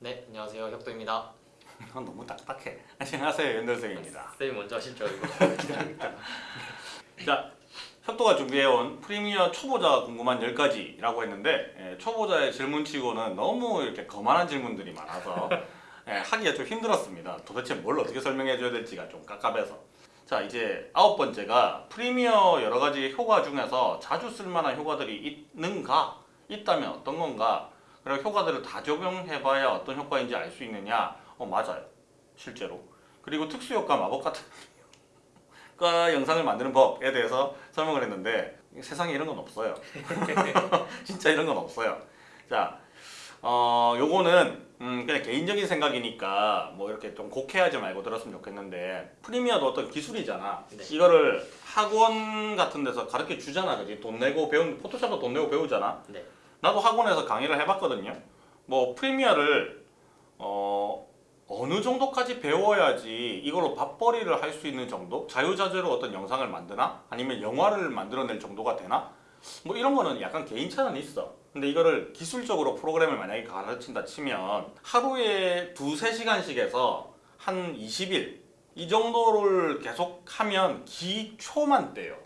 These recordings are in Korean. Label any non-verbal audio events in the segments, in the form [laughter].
네, 안녕하세요. 혁도입니다. [laughs] 넌 너무 딱딱해. 안녕하세요 연돌생입니다. 쌤이 먼저 하시죠, 이거. [laughs] 자, 협도가 준비해온 프리미어 초보자 궁금한 10가지라고 했는데 예, 초보자의 질문치고는 너무 이렇게 거만한 질문들이 많아서 예, 하기가 좀 힘들었습니다. 도대체 뭘 어떻게 설명해줘야 될지가 좀 깝깝해서 자 이제 아홉 번째가 프리미어 여러 가지 효과 중에서 자주 쓸만한 효과들이 있는가? 있다면 어떤 건가? 그리고 효과들을 다 적용해봐야 어떤 효과인지 알 수 있느냐? 어 맞아요. 실제로. 그리고 특수효과 마법 같은 [laughs] 과 영상을 만드는 법에 대해서 설명을 했는데 세상에 이런 건 없어요. [laughs] 진짜 이런 건 없어요. 자, 어, 요거는 음, 그냥 개인적인 생각이니까 뭐 이렇게 좀 곡해하지 말고 들었으면 좋겠는데 프리미어도 어떤 기술이잖아. 네. 이거를 학원 같은 데서 가르쳐 주잖아, 그지? 돈 내고 배운 포토샵도 돈 내고 배우잖아. 네. 나도 학원에서 강의를 해봤거든요. 뭐 프리미어를 어, 어느 정도까지 배워야지 이걸로 밥벌이를 할 수 있는 정도? 자유자재로 어떤 영상을 만드나? 아니면 영화를 만들어낼 정도가 되나? 뭐 이런 거는 약간 개인차는 있어. 근데 이거를 기술적으로 프로그램을 만약에 가르친다 치면 하루에 두세 시간씩 해서 한 20일 이 정도를 계속 하면 기초만 떼요.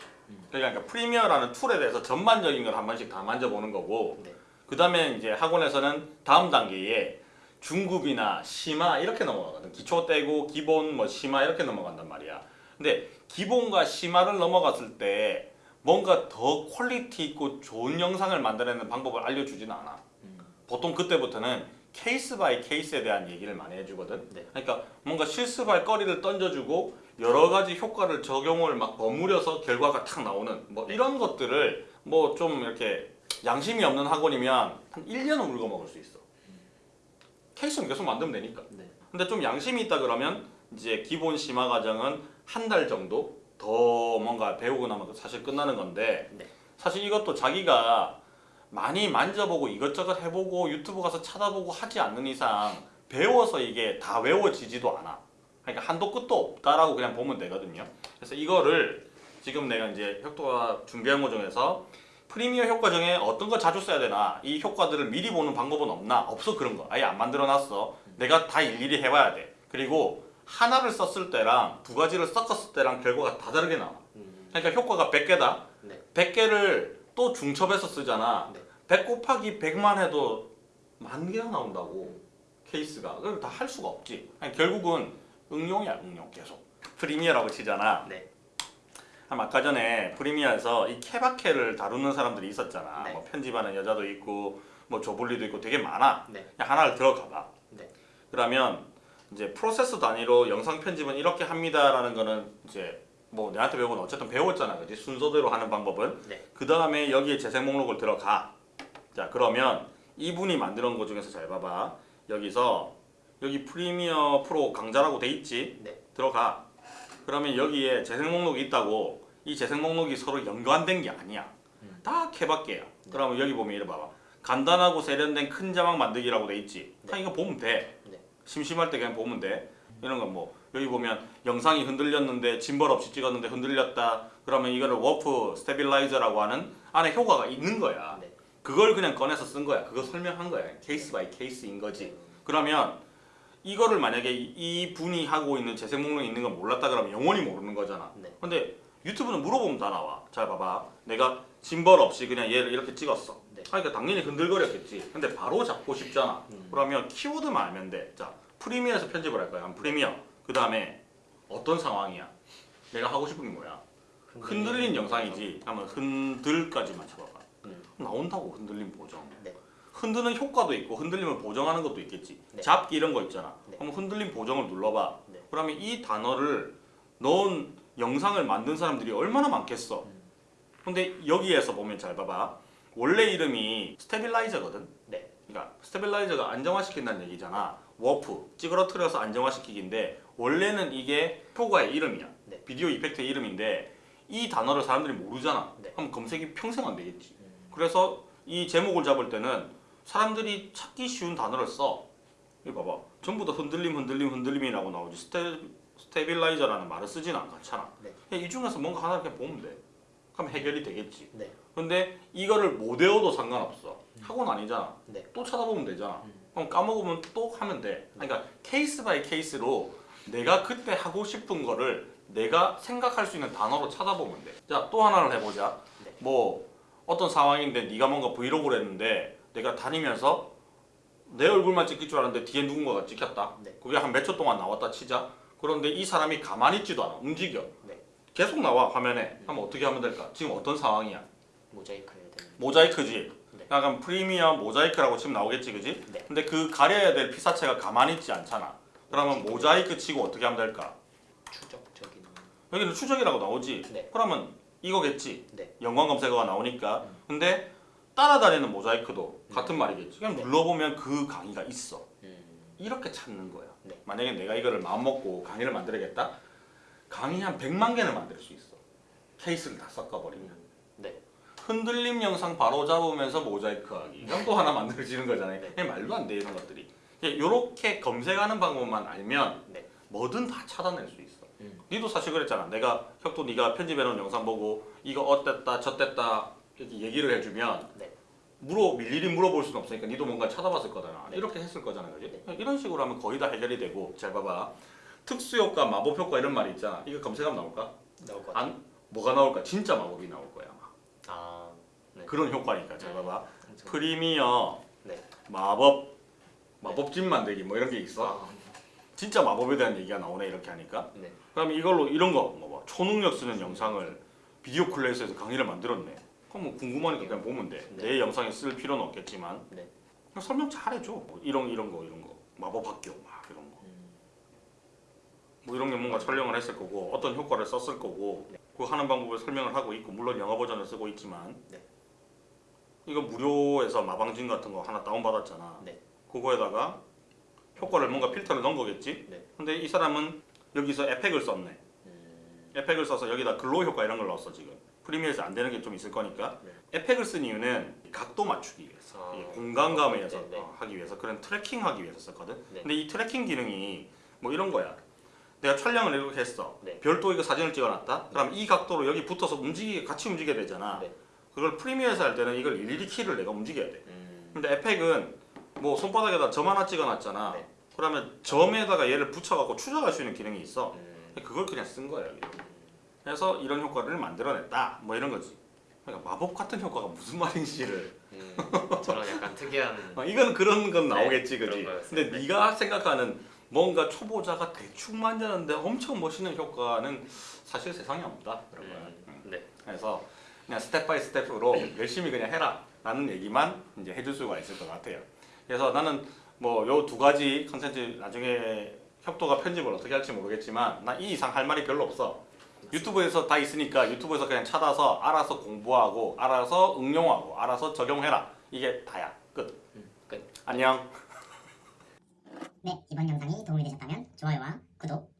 그러니까 Premiere라는 툴에 대해서 전반적인 걸 한 번씩 다 만져보는 거고 네. 그 다음에 이제 학원에서는 다음 단계에 중급이나 심화 이렇게 넘어가거든 기초 떼고 기본 뭐 심화 이렇게 넘어간단 말이야 근데 기본과 심화를 넘어갔을 때 뭔가 더 퀄리티 있고 좋은 영상을 만들어내는 방법을 알려주지는 않아 음. 보통 그때부터는 case by case에 대한 얘기를 많이 해주거든 네. 그러니까 뭔가 실습할 거리를 던져주고 여러 가지 효과를 적용을 막 버무려서 결과가 탁 나오는 뭐 이런 것들을 뭐 좀 이렇게 양심이 없는 학원이면 한 1년은 울고 먹을 수 있어 케이스는 계속 만들면 되니까 네. 근데 좀 양심이 있다 그러면 이제 기본 심화 과정은 한 달 정도 더 뭔가 배우고 나면 사실 끝나는 건데 네. 사실 이것도 자기가 많이 만져보고 이것저것 해보고 유튜브 가서 찾아보고 하지 않는 이상 배워서 이게 다 외워지지도 않아. 그러니까 한도 끝도 없다라고 그냥 보면 되거든요. 그래서 이거를 지금 내가 이제 혁도가 준비한 거 중에서 프리미어 효과 중에 어떤 거 자주 써야 되나 이 효과들을 미리 보는 방법은 없나 없어 그런 거 아예 안 만들어 놨어 내가 다 일일이 해봐야 돼 그리고 하나를 썼을 때랑 두 가지를 섞었을 때랑 결과가 다 다르게 나와 음. 그러니까 효과가 100개다 네. 100개를 또 중첩해서 쓰잖아. 네. 100 곱하기 100만 해도 만 개가 나온다고 케이스가. 그걸 다 할 수가 없지. 아니, 결국은 응용이야 응용 계속. 프리미어라고 치잖아. 네. 한 아까 전에 프리미어에서 이 케바케를 다루는 사람들이 있었잖아. 네. 뭐 편집하는 여자도 있고 뭐 조블리도 있고 되게 많아. 네. 그냥 하나를 들어가 봐. 네. 그러면 이제 프로세스 단위로 영상 편집은 이렇게 합니다라는 거는 이제 뭐 내한테 배우고 어쨌든 배웠잖아. 그지 순서대로 하는 방법은. 네. 그 다음에 여기에 재생 목록을 들어가. 자 그러면 이분이 놓은 거 중에서 잘 봐봐. 여기서 여기 Premiere Pro 강좌라고 돼 있지. 네. 들어가. 그러면 여기에 재생 목록이 있다고 이 재생 목록이 서로 연관된 게 아니야. 음. 다 케바케야. 그러면 여기 보면 이래 봐봐. 간단하고 세련된 큰 자막 만들기라고 돼 있지. 다 이거 보면 돼. 네. 심심할 때 그냥 보면 돼. 이런 건뭐 여기 보면 영상이 흔들렸는데 짐벌 없이 찍었는데 흔들렸다. 그러면 이거를 warp stabilizer라고 하는 안에 효과가 있는 거야. 네. 그걸 그냥 꺼내서 쓴 거야. 그거 설명한 거야. case by case인 거지. 그러면 이거를 만약에 이- 이 분이 하고 있는 재생 목록이 있는 걸 몰랐다 그러면 영원히 모르는 거잖아. 네. 근데 유튜브는 물어보면 다 나와. 잘 봐봐. 내가 짐벌 없이 그냥 얘를 이렇게 찍었어. 네. 그러니까 당연히 흔들거렸겠지. 근데 바로 잡고 싶잖아. 음. 그러면 키워드만 알면 돼. 자, Premiere에서 편집을 할 거야. 한 Premiere. 그 다음에 어떤 상황이야? 내가 하고 싶은 게 뭐야? 흔들린 영상이지. 하면 흔들까지만 잡아봐. 음. 나온다고 흔들림 보정. 네. 흔드는 효과도 있고 흔들림을 보정하는 것도 있겠지. 네. 잡기 이런 거 있잖아. 네. 그럼 흔들림 보정을 눌러봐. 네. 그러면 이 단어를 넣은 영상을 만든 사람들이 얼마나 많겠어. 음. 근데 여기에서 보면 잘 봐봐. 원래 이름이 stabilizer거든. 네. 그러니까 stabilizer가 안정화시킨다는 얘기잖아. 워프, 찌그러뜨려서 안정화시키기인데 원래는 이게 효과의 이름이야. 네. video effect의 이름인데 이 단어를 사람들이 모르잖아. 네. 그럼 검색이 평생 안 되겠지. 음. 그래서 이 제목을 잡을 때는 사람들이 찾기 쉬운 단어를 써. 이거 봐봐. 전부 다 흔들림, 흔들림, 흔들림이라고 나오지. sta-, stabilizer라는 말을 쓰지는 않잖아. 네. 그냥 이 중에서 뭔가 하나 이렇게 보면 돼. 그럼 해결이 되겠지. 네. 근데 이거를 못 외워도 상관없어. 학원 아니잖아. 네. 또 찾아보면 되잖아. 음. 그럼 까먹으면 또 하면 돼. 그러니까 case by case로 내가 그때 하고 싶은 거를 내가 생각할 수 있는 단어로 찾아보면 돼. 자, 또 하나를 해보자. 네. 뭐 어떤 상황인데 네가 뭔가 브이로그를 했는데 내가 다니면서 내 얼굴만 찍힐 줄 알았는데 뒤에 누군가가 찍혔다. 네. 그게 한 몇 초 동안 나왔다 치자. 그런데 이 사람이 가만히 있지도 않아. 움직여. 네. 계속 나와 화면에. 그럼 어떻게 하면 될까? 지금 어떤 상황이야? 모자이크 해야 되는. 모자이크지. 네. 약간 프리미엄 모자이크라고 치면 나오겠지, 그지? 네. 근데 그 가려야 될 피사체가 가만히 있지 않잖아. 그러면 모자이크 치고 어떻게 하면 될까? 추적적인. 여기는 추적이라고 나오지. 네. 그러면 이거겠지. 네. 연관 검색어가 나오니까. 근데 따라다니는 모자이크도 음. 같은 말이겠지. 그냥 네. 눌러보면 그 강의가 있어. 음. 이렇게 찾는 거야. 네. 만약에 내가 이거를 마음먹고 강의를 만들겠다? 강의 한 100만 개는 만들 수 있어. 케이스를 다 섞어버리면. 네. 흔들림 영상 바로 잡으면서 모자이크 하기. 이건 또 하나 만들어지는 거잖아요. 말도 안 돼, 이런 것들이. 이렇게 검색하는 방법만 알면 네. 뭐든 다 찾아낼 수 있어. 음. 니도 사실 그랬잖아. 내가 혁도 네가 편집해놓은 영상 보고 이거 어땠다 저땠다 이렇게 얘기를 해주면 네. 물어 일일이 물어볼 수는 없으니까 니도 뭔가 찾아봤을 거잖아. 네. 이렇게 했을 거잖아, 그지? 네. 이런 식으로 하면 거의 다 해결이 되고 잘 봐봐. 특수 효과, 마법 효과 이런 말이 있잖아. 이거 검색하면 나올까? 나올 것 같아요. 안 뭐가 나올까? 진짜 마법이 나올 거야 아마. 아. 네. 그런 효과니까 잘 봐봐. 엄청- 프리미어 네. 마법 마법집 만들기 뭐 이런 게 있어. 아. 진짜 마법에 대한 얘기가 나오네 이렇게 하니까. 네. 그럼 이걸로 이런 거뭐 봐. 초능력 쓰는 영상을 비디오 클래스에서 강의를 만들었네. 그럼 뭐 궁금하니까 그냥 보면 돼. 네. 내 영상에 쓸 필요는 없겠지만 네. 설명 잘해줘. 뭐 이런 이런 거 이런 거 마법 학교 막 이런 거. 음. 뭐 이런 게 뭔가 촬영을 했을 거고 어떤 효과를 썼을 거고 네. 그 하는 방법을 설명을 하고 있고 물론 영어 버전을 쓰고 있지만 네. 이거 무료에서 마방진 같은 거 하나 다운 받았잖아. 네. 그거에다가 효과를 뭔가 필터를 넣은 거겠지. 네. 근데 이 사람은 여기서 에펙을 썼네. 음. 에펙을 써서 여기다 glow 효과 이런 걸 넣었어 지금. Premiere에서 안 되는 게 좀 있을 거니까 네. 에펙을 쓴 이유는 각도 맞추기 위해서 아. 이게 공간감에서 네, 네. 어, 하기 위해서 그런 tracking 하기 위해서 썼거든. 네. 근데 이 tracking 기능이 뭐 이런 거야. 내가 촬영을 이렇게 했어. 네. 별도 이거 사진을 찍어놨다. 그럼 이 각도로 여기 붙어서 움직이 같이 움직여야 되잖아. 네. 그걸 프리미어에서 할 때는 이걸 일일이 키를 내가 움직여야 돼. 음. 근데 에펙은 뭐 손바닥에다 점 하나 찍어놨잖아. 네. 그러면 점에다가 얘를 붙여갖고 추적할 수 있는 기능이 있어. 음. 그걸 그냥 쓴 거예요. 여기. 그래서 이런 효과를 만들어냈다. 뭐 이런 거지. 그러니까 마법 같은 효과가 무슨 말인지를. 음. 저런 약간 특이한. [laughs] 어, 이건 그런 건 네, 나오겠지, 그런 그지? 근데 네. 네가 생각하는 뭔가 초보자가 대충 만드는데 엄청 멋있는 효과는 사실 세상에 없다. 그런 거야. 음. 음. 네. 그래서 그냥 step by step으로 [laughs] 열심히 그냥 해라 라는 얘기만 이제 해줄 수가 있을 것 같아요 그래서 나는 뭐 요 두 가지 컨텐츠 나중에 협도가 편집을 어떻게 할지 모르겠지만 나 이 이상 할 말이 별로 없어. 유튜브에서 다 있으니까 유튜브에서 그냥 찾아서 알아서 공부하고 알아서 응용하고 알아서 적용해라. 이게 다야. 끝. 음. 끝. 안녕. 네, 이번 영상이 도움이 되셨다면 좋아요와 구독